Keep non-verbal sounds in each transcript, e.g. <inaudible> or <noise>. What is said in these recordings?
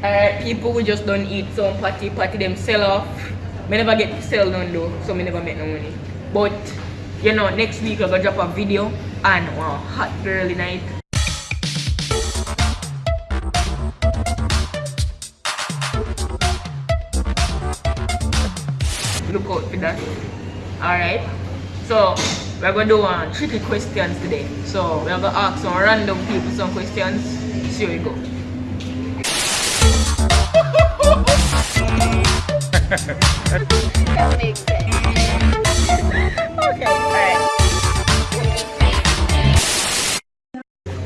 Alright, people we just don't eat some party, party them sell off. Me never get to sell none though, so me never make no money. But, you know, next week I'm gonna drop a video and one hot girly night. Look out for that. Alright. So, we're gonna do one tricky questions today. So, we're gonna ask some random people some questions. See how we go. <laughs>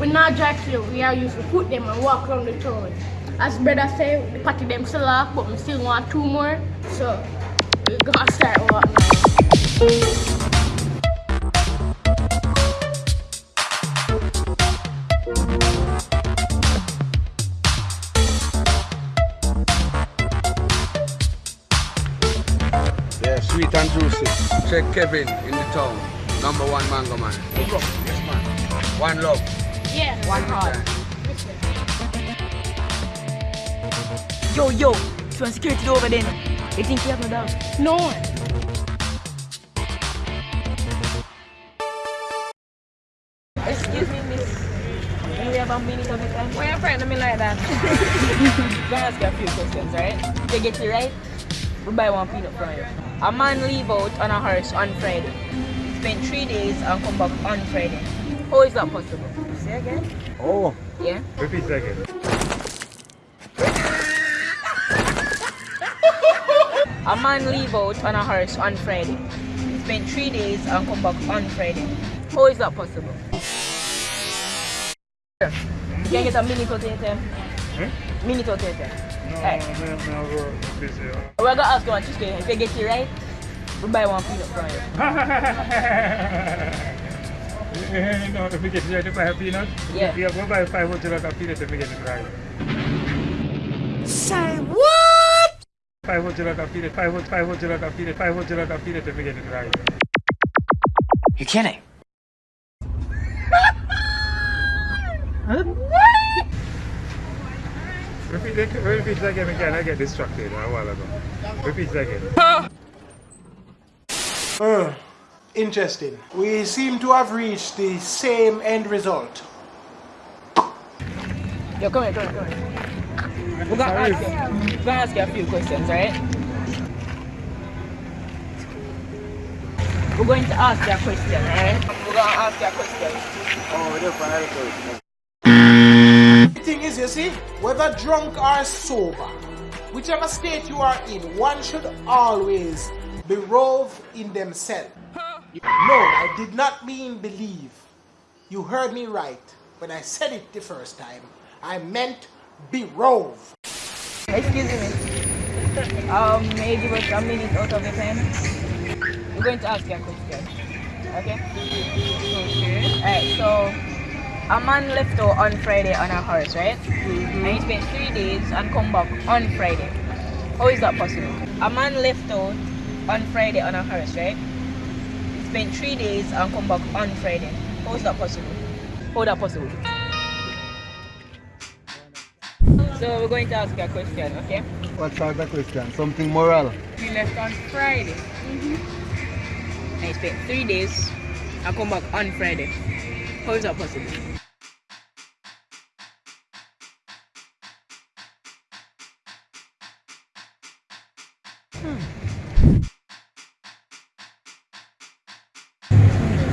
We not drive slow, we are used to put them and walk around the town. As brother say, the party them still off, but we still want two more. So we gotta start walk juicy. Check Kevin in the town. Number one mango man. Yes, man. One love. Yeah. One heart. Yo, yo, so security over there. They think you have no doubt. No one. Excuse me, miss. Do we have a minute of your time? Why are you frightened me like that? <laughs> gonna ask you a few questions, right? If you get it right, we buy one peanut from you. A man leave out on a horse on Friday. Spend three days and come back on Friday. How is that possible? Say again? Oh. Yeah? Repeat again. <laughs> A man leave out on a horse on Friday. Spend three days and come back on Friday. How is that possible? You can get a of your. Hmm? Minute out of your time. No, Alright. no, no, no, busy. We're gonna ask you one trick. If you get it right, we buy one peanut from you. <laughs> no, if we get it right, if I have peanut, Yeah. yeah, go buy 500 like a peanut if we get it right. Say what? 500 like a peanut, 500, 500 like a peanut, 500 like a peanut if we get it right. You're kidding? <laughs> Repeat, it- repeat it again, again, I get distracted a while ago. Repeat it again. Uh, interesting. We seem to have reached the same end result. Yo, come here, come here, come here. We're gonna ask you, we're gonna ask you a few questions, right? We're going to ask you a question, alright? We're gonna ask you a question. Oh, they're fine. The thing is, you see, whether drunk or sober, whichever state you are in, one should always be rove in themselves. No, I did not mean believe. You heard me right when I said it the first time. I meant be rove. Excuse me. Um, maybe with a minute out of your time. We're going to ask you a question. Okay? Okay. Alright, so a man left out on Friday on a horse, right? Mm-hmm. And he spent three days and come back on Friday. How is that possible? A man left out on Friday on a horse, right? He spent three days and come back on Friday. How is that possible? How is that possible? So we're going to ask you a question, okay? What's the question? Something moral. He left on Friday. Mm-hmm. And he spent three days and come back on Friday. How is that possible?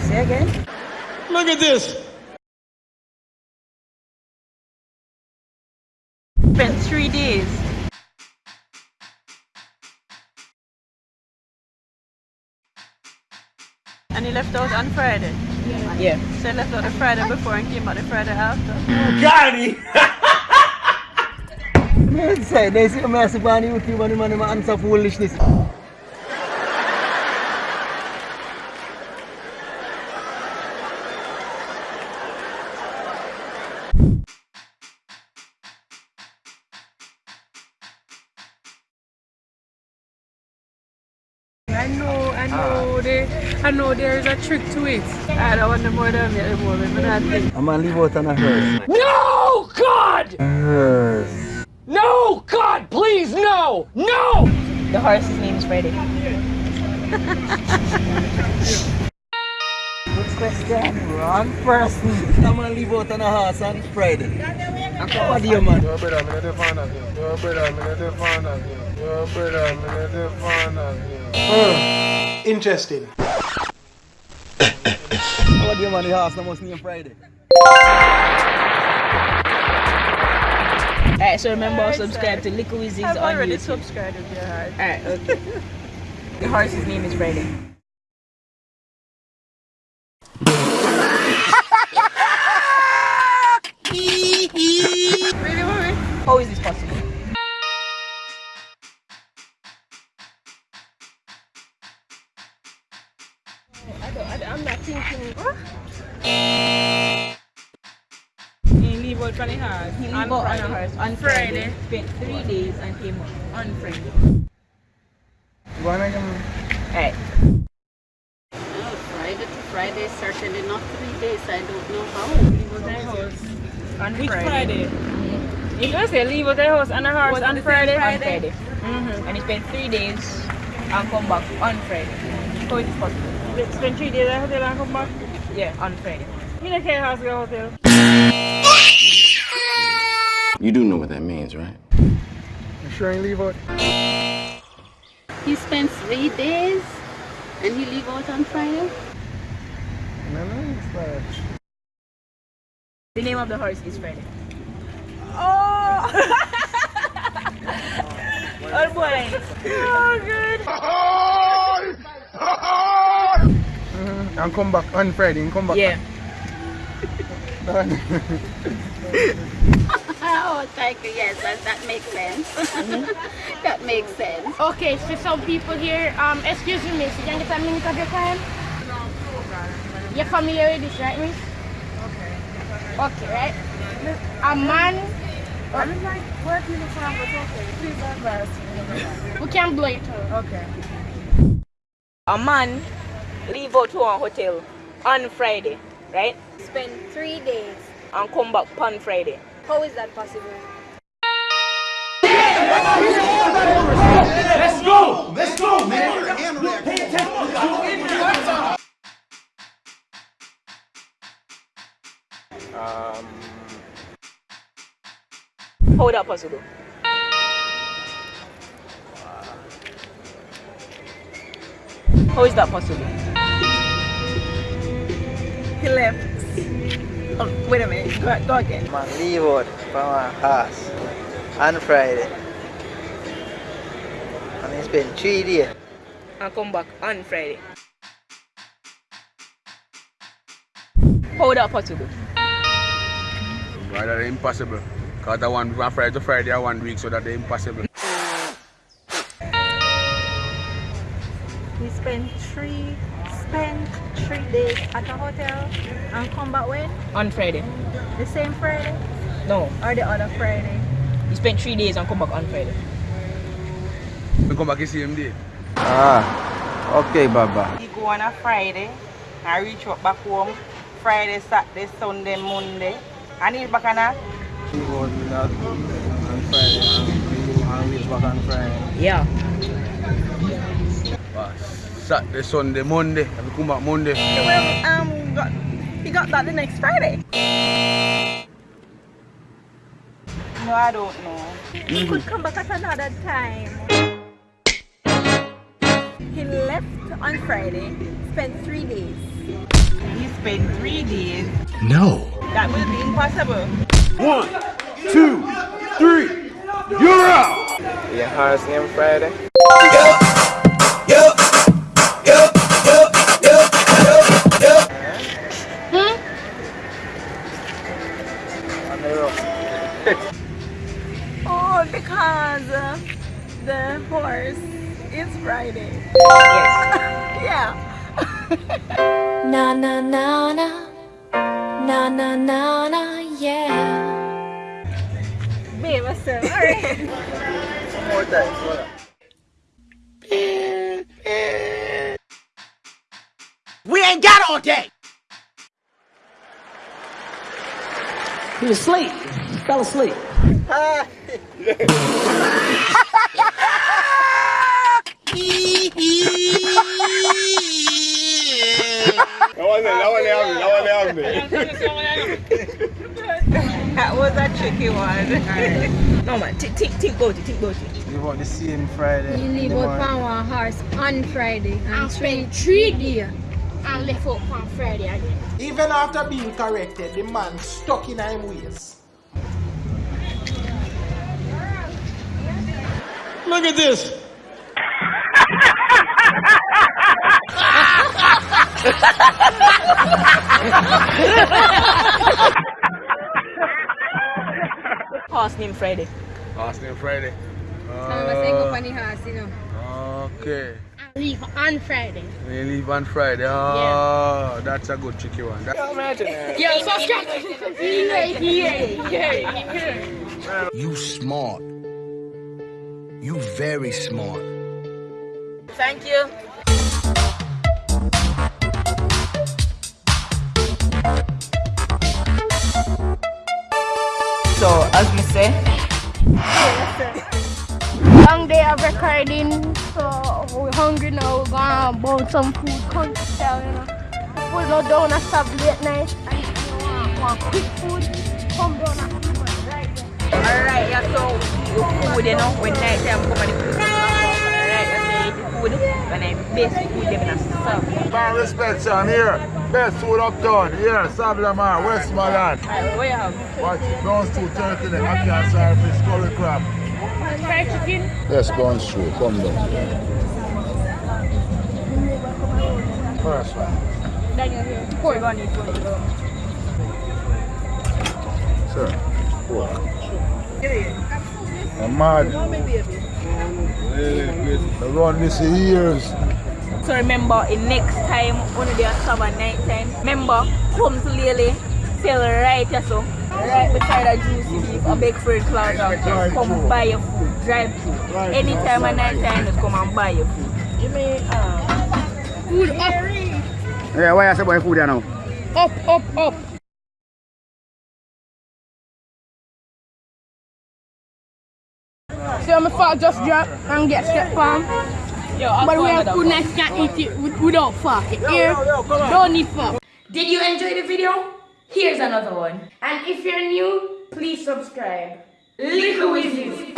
Say again? Look at this. Spent three days. And he left out on Friday. Yeah. yeah. So he left out the Friday before and came back the Friday after. <laughs> Say, they see me as a on YouTube and man answer foolishness. I know, I know, there, I know there is a trick to it. I don't want the more than at the moment, but I think. gonna leave out on a hearse. No, God! Hearse. No! God, please, no! No! The horse's name is Friday. Next question. Wrong person. I'm gonna leave out on a horse on Friday. What do you man? Your brother, me not the fan of you. Your brother, me not the fan of you. Your brother, me not the fan of you. Interesting. What do you man? The horse no must name Friday. Alright, so remember subscribe to Liquid Wizards I've on already YouTube. subscribed to your heart. Alright, okay. <laughs> the horse's name is Friday. Three days and came up on Friday. One again. Alright. Well, Friday to Friday, certainly not three days. I don't know how. Leave out the house on Which Friday. You gonna say leave out the house on a horse Was on the same Friday? On Friday. Mm-hmm. And he spent three days and come back on Friday. How is this possible? Let's spend three days at the hotel and come back. Yeah, on Friday. You don't care house go hotel. You do know what that means, right? You leave out? He spent three days and he leave out on Friday. No, no, it's like. The name of the horse is Friday. Oh! <laughs> Oh boy. oh, good. Uh-huh. And come back on Friday and come back. Yeah. <laughs> <laughs> Done. Oh, thank you. Yes, that, that makes sense. <laughs> that makes sense. Okay, so some people here, um, excuse me, miss, you can get a minute of your time? You're familiar with this, right, miss? Okay. Okay, right? A man, I'm like working in front but okay. Please don't embarrass we can blow it out. Okay. A man leave out to a hotel on Friday, right? Spend three days. And come back on Friday. How is that possible? Let's go! Let's go, man! Pay attention. Um, How is that possible? How is that possible? He left. Oh, wait a minute. Go, go again. Man, leave out from a house on Friday. And he spent three days. And come back on Friday. How is that possible? Why that impossible? Cause that one from Friday to Friday are one week, so that they impossible. We spent three spent three days at a hotel and come back when? On Friday. The same Friday No. or the other Friday? You spent three days and come back on Friday. We come back the same day. Ah, okay, Baba. He go on a Friday and reach up back home Friday, Saturday, Sunday, Monday. And he's back on a Leave out on Friday and reach back on Friday. Yeah. Saturday, Sunday, Monday. And we come back Monday. well, um, got, he got that the next Friday. No, I don't know. He could come back at another time. He left on Friday, spent three days. He spent three days. No. That will be impossible. One, two, three. You're out. Your horse name Friday? Hmm? Because uh, the horse is riding. Yes. <laughs> yeah. Na na na na. Na na na na, yeah. Babe, I said, alright. One more time. Hold on. We ain't got all day. He was asleep. He Fell asleep. That was a tricky one. No man, think think think about it, think about it. Leave out the same Friday. You leave out from one horse on Friday and And three spend three days. days and left out on Friday again. Even after being corrected, the man stuck in him ways. Look at this. Horse named Friday. Last name Friday. Some uh, of us ain't go on the horse, you know. Okay. And leave on Friday. We leave on Friday. Oh, ah, that's a good tricky one. That- Yo, subscribe. yeah, yeah, yeah, yeah. You smart. You very smart. Thank you. So, as we say, Long day of recording, so we're hungry now. We're gonna burn some food, country style, you know. People no down and stop late night, and if you want, want quick food, come down alright, yeah, so you food, you know, when night time come and the food. Alright, you say eat the food, when I best food them in a serve. Man, respect, son. Here. Best food uptown. Here, Sav-la-Mar, Westmoreland. Alright, what you have? Watch it. Brown stew turkey, neck, ackee saltfish, curry crab. Fried chicken, Yes, go on stew. Come down. First one. then you're here. We're gonna eat one. Sir. Pork. I'm mad. I run this for years. So remember, in next time, when they are serve at night time, remember, come to Lily, sell right here, so. Right beside the juicy beef, a big fruit plaza. Come buy your food, drive through. Anytime at night time, just come and buy your food. Give me, uh, Food up, Yeah, why you say about food there now? up, up, up. So my father just drop and get step farm. yo, I'll But we you have food one. nice can eat it with, without fork. Here, don't need fork. Did you enjoy the video? Here's another one. And if you're new, please subscribe. Little Wizards.